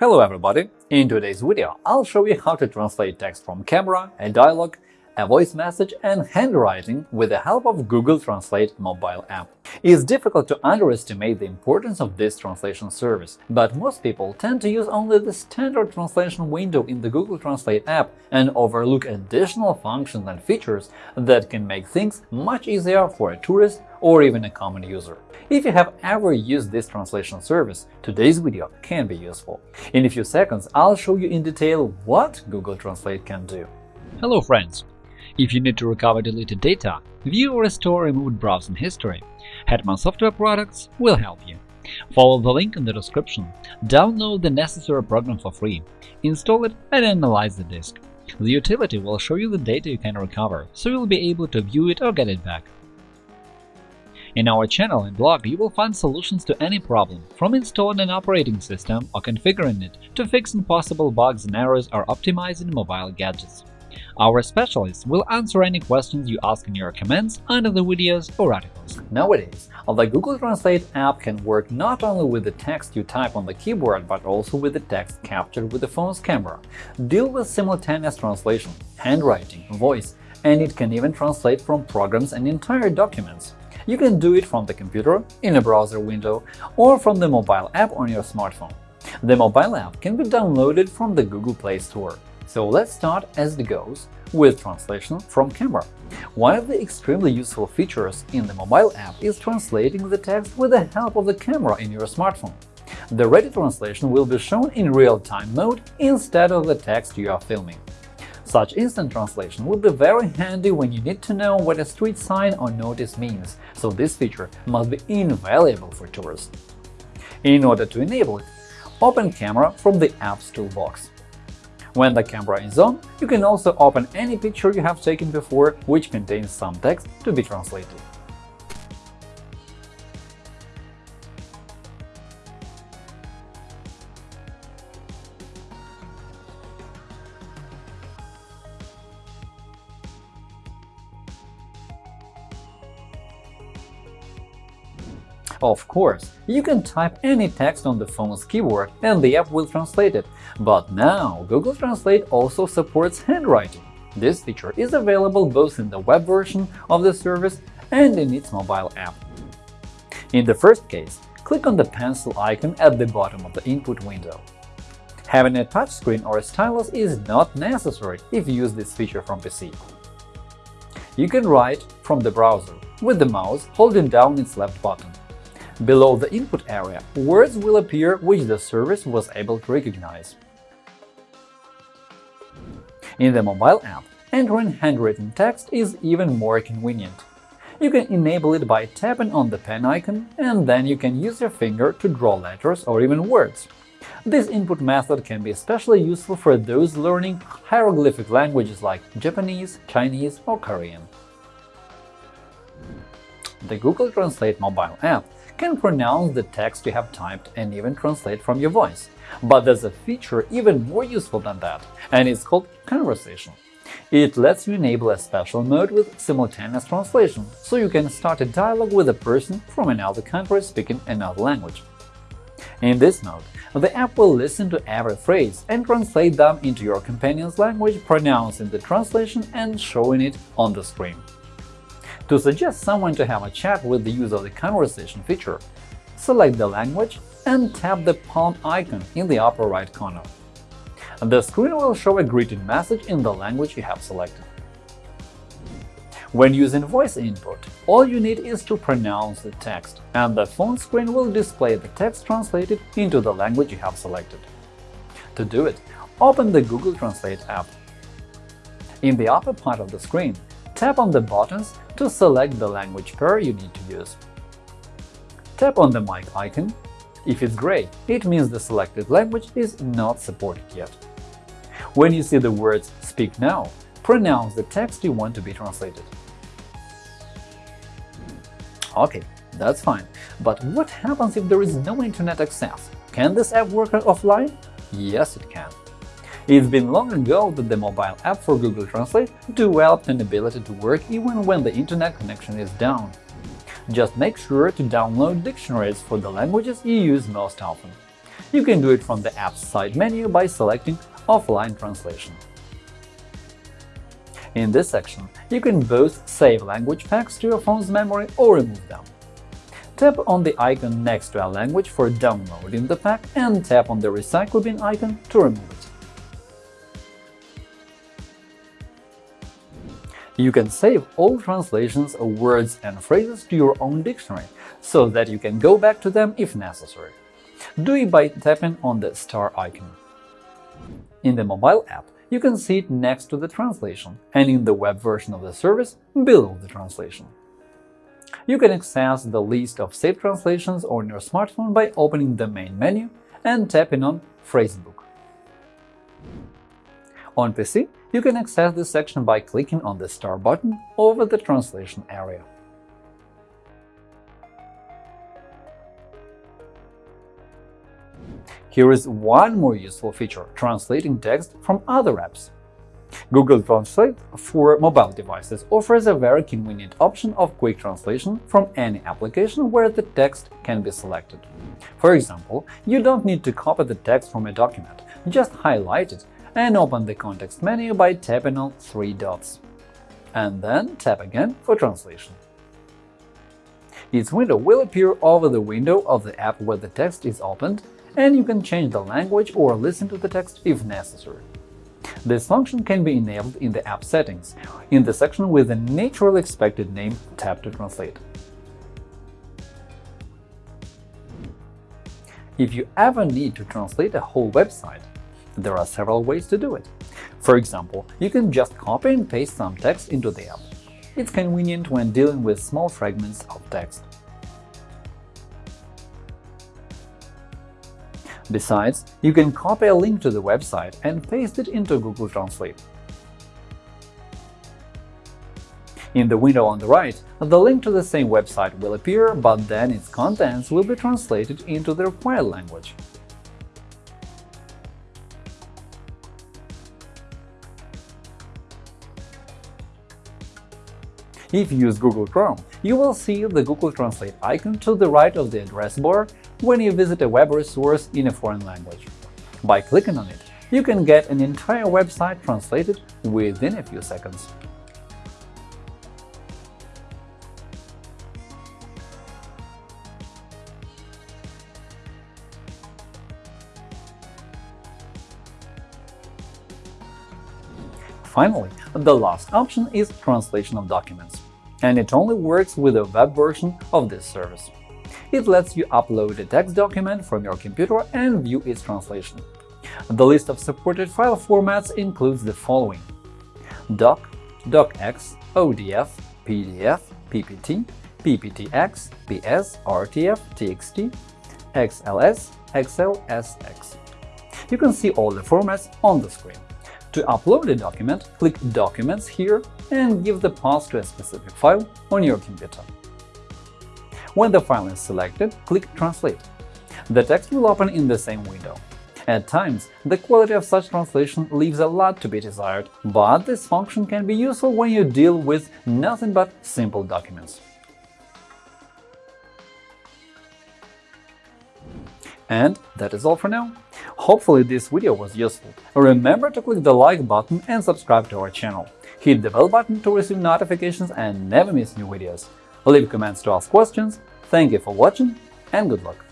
Hello everybody! In today's video, I'll show you how to translate text from camera, a dialogue, a voice message and handwriting with the help of Google Translate mobile app. It's difficult to underestimate the importance of this translation service, but most people tend to use only the standard translation window in the Google Translate app and overlook additional functions and features that can make things much easier for a tourist or even a common user. If you have ever used this translation service, today's video can be useful. In a few seconds, I'll show you in detail what Google Translate can do. Hello friends! If you need to recover deleted data, view or restore removed browsing history, Hetman Software Products will help you. Follow the link in the description, download the necessary program for free, install it and analyze the disk. The utility will show you the data you can recover, so you'll be able to view it or get it back. In our channel and blog, you will find solutions to any problem, from installing an operating system or configuring it to fixing possible bugs and errors or optimizing mobile gadgets. Our specialists will answer any questions you ask in your comments under the videos or articles. Nowadays, the Google Translate app can work not only with the text you type on the keyboard, but also with the text captured with the phone's camera, deal with simultaneous translation, handwriting, voice, and it can even translate from programs and entire documents. You can do it from the computer, in a browser window, or from the mobile app on your smartphone. The mobile app can be downloaded from the Google Play Store. So let's start as it goes with translation from camera. One of the extremely useful features in the mobile app is translating the text with the help of the camera in your smartphone. The ready translation will be shown in real-time mode instead of the text you are filming. Such instant translation will be very handy when you need to know what a street sign or notice means, so this feature must be invaluable for tourists. In order to enable it, open Camera from the app's toolbox. When the camera is on, you can also open any picture you have taken before which contains some text to be translated. Of course, you can type any text on the phone's keyboard and the app will translate it, but now Google Translate also supports handwriting. This feature is available both in the web version of the service and in its mobile app. In the first case, click on the pencil icon at the bottom of the input window. Having a touchscreen or a stylus is not necessary if you use this feature from PC. You can write from the browser with the mouse holding down its left button. Below the input area, words will appear which the service was able to recognize. In the mobile app, entering handwritten text is even more convenient. You can enable it by tapping on the pen icon, and then you can use your finger to draw letters or even words. This input method can be especially useful for those learning hieroglyphic languages like Japanese, Chinese or Korean. The Google Translate mobile app can pronounce the text you have typed and even translate from your voice. But there's a feature even more useful than that, and it's called Conversation. It lets you enable a special mode with simultaneous translation, so you can start a dialogue with a person from another country speaking another language. In this mode, the app will listen to every phrase and translate them into your companion's language, pronouncing the translation and showing it on the screen. To suggest someone to have a chat with the use of the Conversation feature, select the language and tap the palm icon in the upper right corner. The screen will show a greeting message in the language you have selected. When using voice input, all you need is to pronounce the text, and the phone screen will display the text translated into the language you have selected. To do it, open the Google Translate app. In the upper part of the screen, tap on the buttons to select the language pair you need to use. Tap on the mic icon. If it's gray, it means the selected language is not supported yet. When you see the words “Speak now”, pronounce the text you want to be translated. OK, that's fine, but what happens if there is no internet access? Can this app work offline? Yes, it can. It's been long ago that the mobile app for Google Translate developed an ability to work even when the internet connection is down. Just make sure to download dictionaries for the languages you use most often. you can do it from the app's side menu by selecting Offline translation. In this section, you can both save language packs to your phone's memory or remove them. Tap on the icon next to a language for downloading the pack and tap on the Recycle bin icon to remove it. You can save all translations of words and phrases to your own dictionary, so that you can go back to them if necessary. Do it by tapping on the star icon. In the mobile app, you can see it next to the translation and in the web version of the service below the translation. You can access the list of saved translations on your smartphone by opening the main menu and tapping on Phrasebook. On PC, you can access this section by clicking on the star button over the translation area. Here is one more useful feature – translating text from other apps. Google Translate for mobile devices offers a very convenient option of quick translation from any application where the text can be selected. For example, you don't need to copy the text from a document, just highlight it and open the context menu by tapping on three dots. And then tap again for translation. Its window will appear over the window of the app where the text is opened, and you can change the language or listen to the text if necessary. This function can be enabled in the app settings, in the section with the naturally expected name Tap to translate. If you ever need to translate a whole website, there are several ways to do it. For example, you can just copy and paste some text into the app. It's convenient when dealing with small fragments of text. Besides, you can copy a link to the website and paste it into Google Translate. In the window on the right, the link to the same website will appear, but then its contents will be translated into the required language. If you use Google Chrome, you will see the Google Translate icon to the right of the address bar when you visit a web resource in a foreign language. By clicking on it, you can get an entire website translated within a few seconds. Finally, the last option is translation of documents, and it only works with the web version of this service. It lets you upload a text document from your computer and view its translation. The list of supported file formats includes the following doc, docx, ODF, PDF, PPT, PPTX, PS, RTF, TXT, XLS, XLSX. You can see all the formats on the screen. To upload a document, click Documents here and give the path to a specific file on your computer. When the file is selected, click Translate. The text will open in the same window. At times, the quality of such translation leaves a lot to be desired, but this function can be useful when you deal with nothing but simple documents. And that is all for now. Hopefully this video was useful. Remember to click the like button and subscribe to our channel. Hit the bell button to receive notifications and never miss new videos. Leave comments to ask questions. Thank you for watching and good luck!